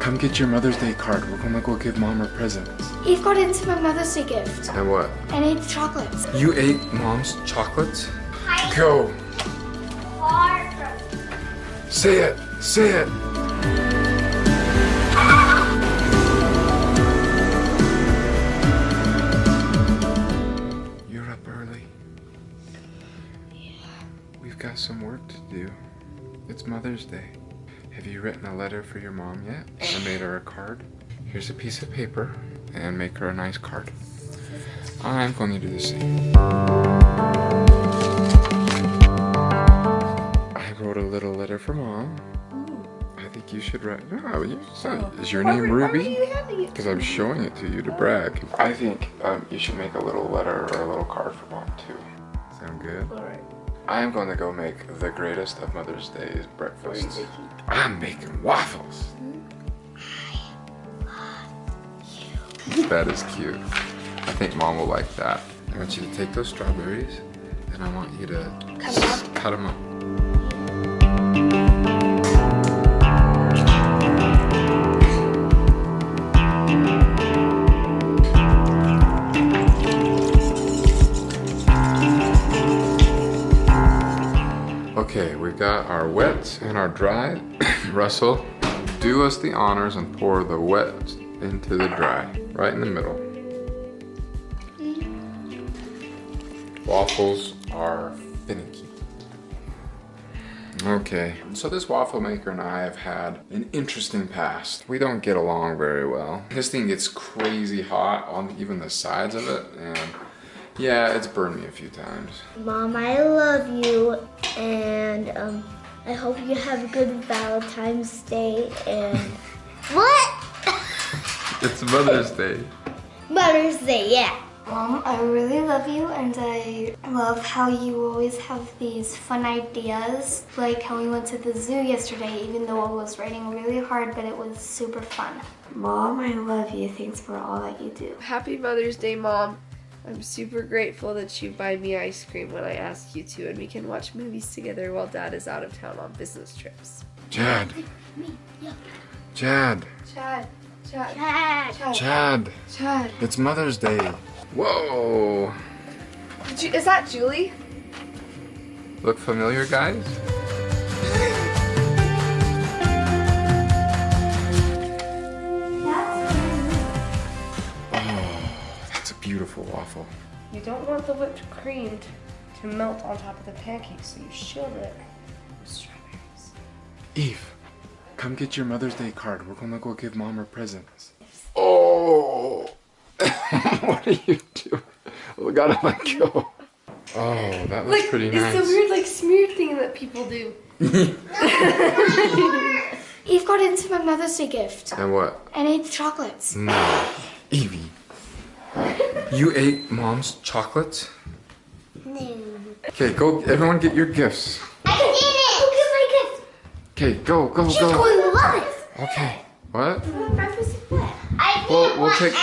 come get your Mother's Day card. We're gonna go give mom her presents. Eve got into my Mother's Day gift And what? and ate the chocolates. You ate mom's chocolates? Go. Say it. Say it. You're up early. Yeah. We've got some work to do. It's Mother's Day. Have you written a letter for your mom yet? Or made her a card? Here's a piece of paper and make her a nice card. I'm going to do the same. I wrote a little letter for mom. I think you should write. No, you, so, is your name Ruby? Because I'm showing it to you to brag. I think um, you should make a little letter or a little card for mom too. Sound good? Alright. I am going to go make the greatest of Mother's Day's breakfasts. I'm making waffles. That is cute. I think mom will like that. I want you to take those strawberries and I want you to Cut 'em up? cut them up. Got our wet and our dry. Russell, do us the honors and pour the wet into the dry, right in the middle. Waffles are finicky. Okay, so this waffle maker and I have had an interesting past. We don't get along very well. This thing gets crazy hot on even the sides of it, and yeah, it's burned me a few times. Mom, I love you, and um, I hope you have a good Valentine's Day. And what? It's Mother's Day. Mother's Day, yeah. Mom, I really love you, and I love how you always have these fun ideas. Like how we went to the zoo yesterday, even though it was raining really hard, but it was super fun. Mom, I love you. Thanks for all that you do. Happy Mother's Day, Mom. I'm super grateful that you buy me ice cream when I ask you to, and we can watch movies together while Dad is out of town on business trips. Chad. Chad. Chad, Chad, Dad. Chad. Chad. It's Mother's Day. Whoa. Did you, is that Julie? Look familiar, guys? Beautiful waffle. You don't want the whipped cream to melt on top of the pancake, so you shield it with strawberries. Eve, come get your Mother's Day card. We're gonna go give mom her presents. Oh, what are you doing? Oh, gotta let go. Oh, that looks pretty nice. it's nice. the weird like smear thing that people do. Eve got into my Mother's Day gift and what? and ate the chocolates. Mm. No, Evie. You ate mom's chocolates? No. Okay, go. Everyone, get your gifts. I did it! Look at my gift! Okay, go, go, She's go. going to love it! Okay. What? Breakfast is what? I Well, we'll take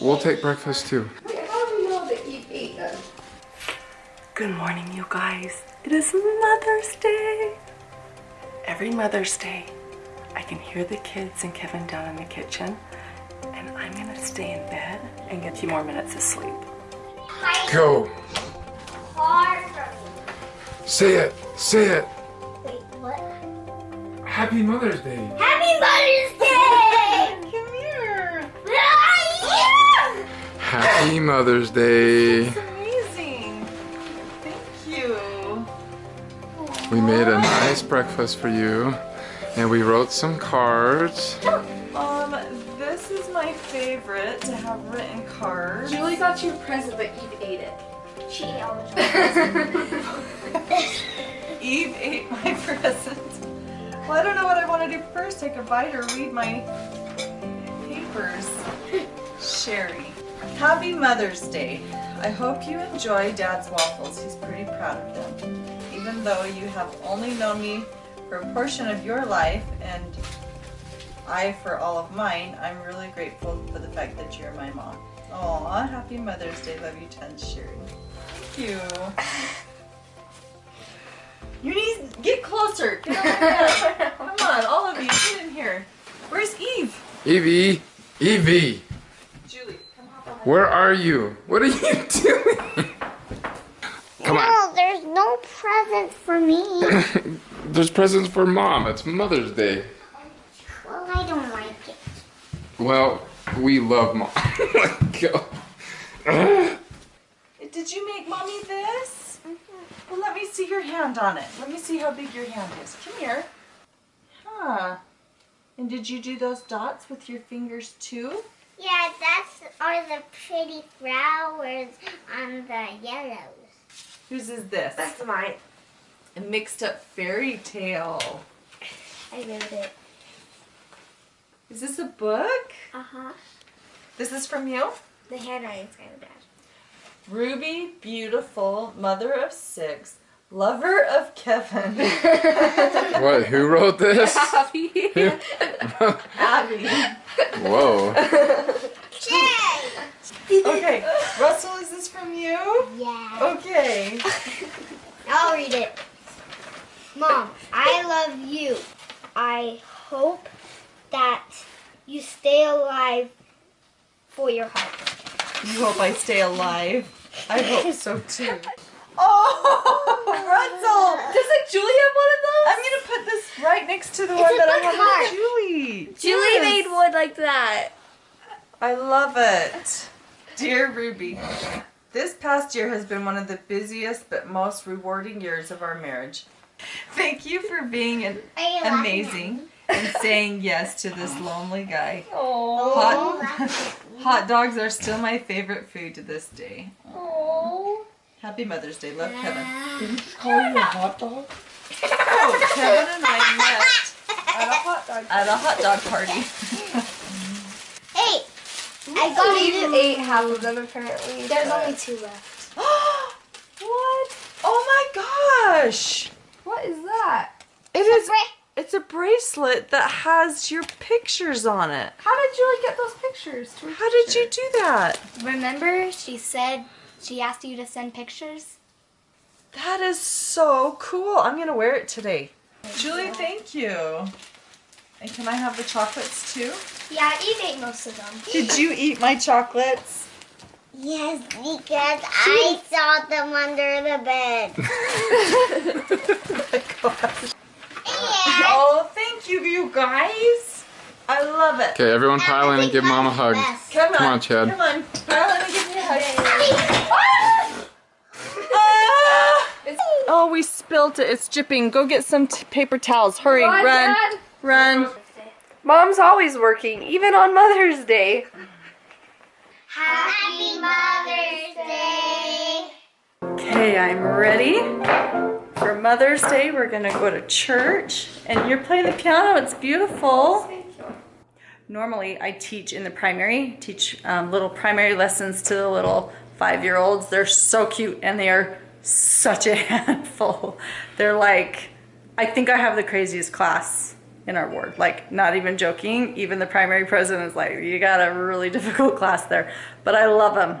we'll take breakfast too. Wait, how do we know that you ate? Uh, Good morning, you guys. It is Mother's Day. Every Mother's Day, I can hear the kids and Kevin down in the kitchen, and I'm gonna stay in bed and get a few more minutes of sleep. Go. Say it. Say it. Wait, what? Happy Mother's Day. Happy Mother's Day! Come here. Happy Mother's Day. Amazing. Thank you. We made a nice breakfast for you, and we wrote some cards. Favorite to have written cards. Julie got you a present, but Eve ate it. She ate all the chocolates. Eve ate my present. Well, I don't know what I want to do first. Take a bite or read my papers. Sherry. Happy Mother's Day. I hope you enjoy Dad's waffles. He's pretty proud of them. Even though you have only known me for a portion of your life and I for all of mine, I'm really grateful for the fact that you're my mom. Aw, happy Mother's Day. Love you tons, Sherry. Thank you. You need get closer. Get over. Come on, all of you, get in here. Where's Eve? Evie! Evie! Julie, come hop on. Where are you? What are you doing? Come on. No, there's no present for me. There's presents for mom. It's Mother's Day. well, I don't like it. Well, we love mom. Let go. Did you make mommy this? Mm-hmm. Well, let me see your hand on it. Let me see how big your hand is. Come here. Huh. And did you do those dots with your fingers too? Yeah, that's are the pretty flowers on the yellows. Whose is this? That's mine. A mixed up fairy tale. I wrote it. Is this a book? Uh huh. This is from you? The handwriting's kind of bad. Ruby, beautiful, mother of six, lover of Kevin, What? Who wrote this? Happy. Abby. Whoa. Jay! Okay, Russell, is this from you? Yeah. Okay. I'll read it. Mom, I love you. I hope that you stay alive for your heart. You hope I stay alive. I hope so too. Oh, Russell! Doesn't Julie have one of those? I'm gonna put this right next to the It's one that I book have heart. with Julie. Julie Yes. made one like that. I love it. Dear Ruby, this past year has been one of the busiest but most rewarding years of our marriage. Thank you for being an Are laughing amazing and saying yes to this lonely guy. Oh. Hot, hot dogs are still my favorite food to this day. Oh. Happy Mother's Day. Love Kevin. Did you just Call you a hot dog? Oh, Kevin and I met At a hot dog. at a hot dog party. Hey, I I got even you. ate half of them apparently. There's but- only two left. what? Oh my gosh! What is that? It is. It's a bracelet that has your pictures on it. How did Julie get those pictures? to How did you do that? Remember, she said she asked you to send pictures? That is so cool. I'm gonna wear it today. Julie, thank you. And can I have the chocolates too? Yeah, Eve ate most of them. Did you eat my chocolates? Yes, because I saw them under the bed. oh my gosh. Oh, thank you, you guys. I love it. Okay, everyone pile in and give mom a hug. Come on. Come on, Chad. Come on. Pile in and give me a hug. Ah! Oh, we spilt it. It's dripping. Go get some t- paper towels. Hurry, on, run, Dad. run. Mom's always working, even on Mother's Day. Happy Mother's Day. Okay, I'm ready. For Mother's Day, we're gonna go to church, and you're playing the piano. It's beautiful. Normally, I teach in the primary, teach um, little primary lessons to the little five-year-olds. They're so cute, and they are such a handful. They're like, I think I have the craziest class in our ward. Like, not even joking. Even the primary president is like, you got a really difficult class there, but I love them.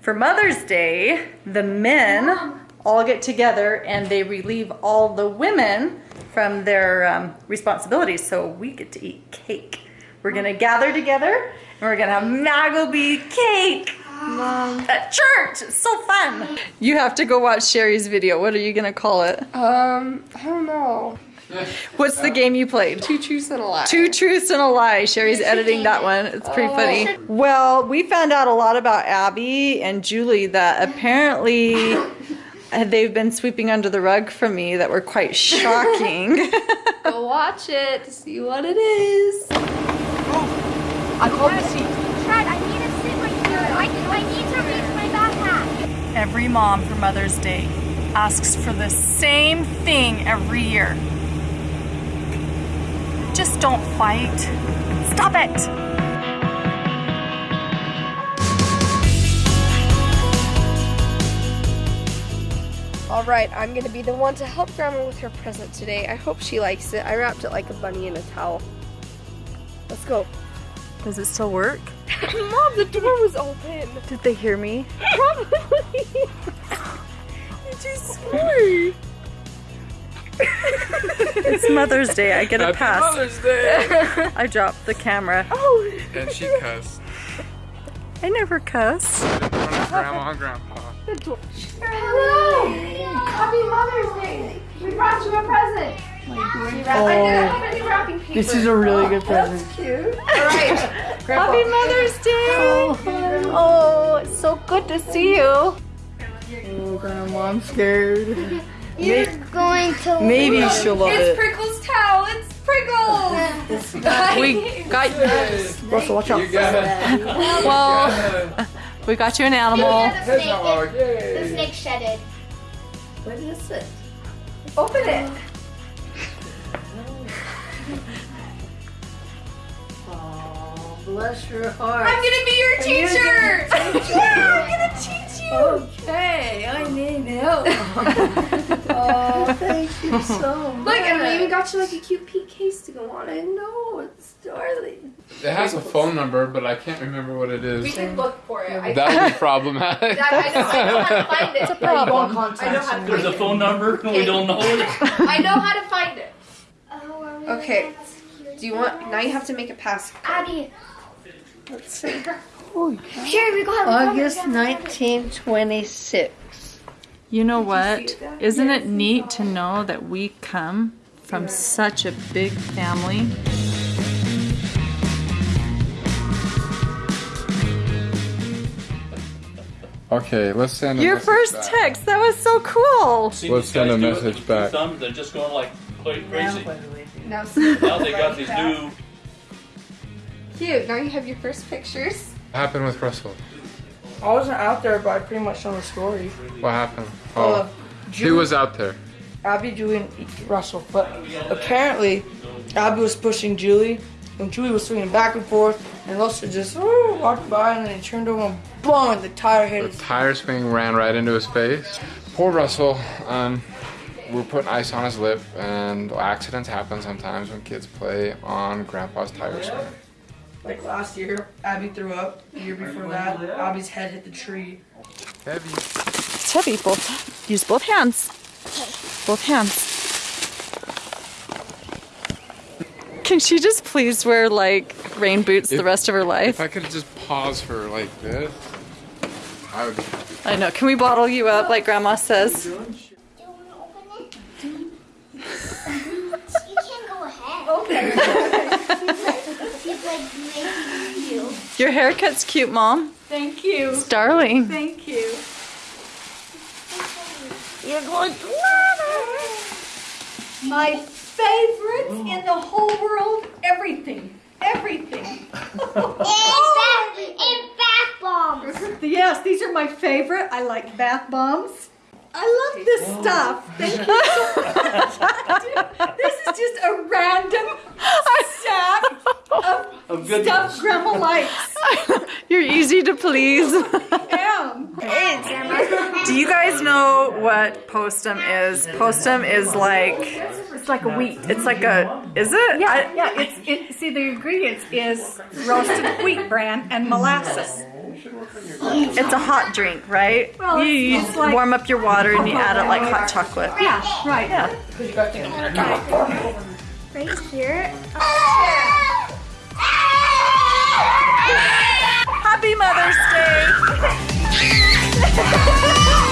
For Mother's Day, the men all get together and they relieve all the women from their um, responsibilities. So we get to eat cake. We're gonna gather together and we're gonna have Magleby cake at church. It's so fun. You have to go watch Sherry's video. What are you gonna call it? Um, I don't know. What's the game you played? Two truths and a lie. Two truths and a lie. Sherry's editing that one. It's pretty funny. Well, we found out a lot about Abby and Julie that apparently they've been sweeping under the rug from me that were quite shocking. Go watch it to see what it is. I called the seat. Chad, I need to sit right here. I, I need to reach my backpack. every mom for Mother's Day asks for the same thing every year. Just don't fight. Stop it. All right, I'm gonna be the one to help Grandma with her present today. I hope she likes it. I wrapped it like a bunny in a towel. Let's go. Does it still work? Mom, the door was open. Did they hear me? Probably. You're too. It's Mother's Day. I get a Happy pass. Mother's Day! I dropped the camera. Oh, and she cussed I never cuss. in front of Grandma and Grandpa. Hello! Happy Mother's Day! We brought you a present. Oh, this is a really good oh, present. Cute. Happy Mother's Day. Oh. oh, it's so good to see you. Oh, Grandma, I'm scared. You're going to Maybe she'll love it. It's Prickles towel. It's Prickles. We got Russell, watch out. You well, we got you an animal. the snake, the snake shedded. What is it? Open it. Oh, bless your heart. I'm gonna be your teacher. yeah, I'm gonna teach you. Okay, I need help. oh, thank you so much. Look, and I even got you like a cute pink case to go on it. know it's darling. It has a phone number, but I can't remember what it is. We can look for it. I, That would be problematic. I, I, know, I know how to find it. Problem. I know how to There's find a phone number and we don't know it. I know how to find it. Oh, Okay. Do you want? Now you have to make a pass. Abby, Let's see. Here we go. August 1926. You know what? Isn't it neat to know that we come from such a big family? Okay, let's send a Your message first back. text, that was so cool. Seen Let's send a do it message back. thumbs, They're just going like cra- crazy. Now, Now they got these new. cute. Now you have your first pictures. What happened with Russell? I wasn't out there, but I pretty much know the story. What happened? Oh, Uh, he was out there. Abby, Julie, and Russell. But apparently, Abby was pushing Julie, and Julie was swinging back and forth, and Russell just oh, walked by, and then he turned over and boom, and the tire hit The tire swing ran right into his face. Poor Russell. Um, we're putting ice on his lip, and accidents happen sometimes when kids play on Grandpa's tire swing. Like last year, Abby threw up. The year before that, Abby's head hit the tree. Heavy. It's heavy. Both use both hands. Both hands. Can she just please wear like rain boots the rest of her life? If I could just pause her like this, I would. I know. Can we bottle you up like Grandma says? Do you want to open it? you can go ahead. Okay. It's like making you. Your haircut's cute, Mom. Thank you. It's darling. Thank you. You're going to My favorites in the whole world, everything. Everything. And bath, and bath bombs. Yes, these are my favorite. I like bath bombs. I love this oh. stuff. Thank you so much. this is just a random stack of Of good stuff Grandma likes. You're easy to please. Am. Do you guys know what postum is? Postum is like It's like a wheat. it's like a is it? Yeah, yeah. It's it. See, the ingredients is roasted wheat bran and molasses. It's a hot drink, right? Well, you it's- you it's like- warm up your water and you add it like hot chocolate. Yeah, right. Yeah. Right here. Happy Mother's Day!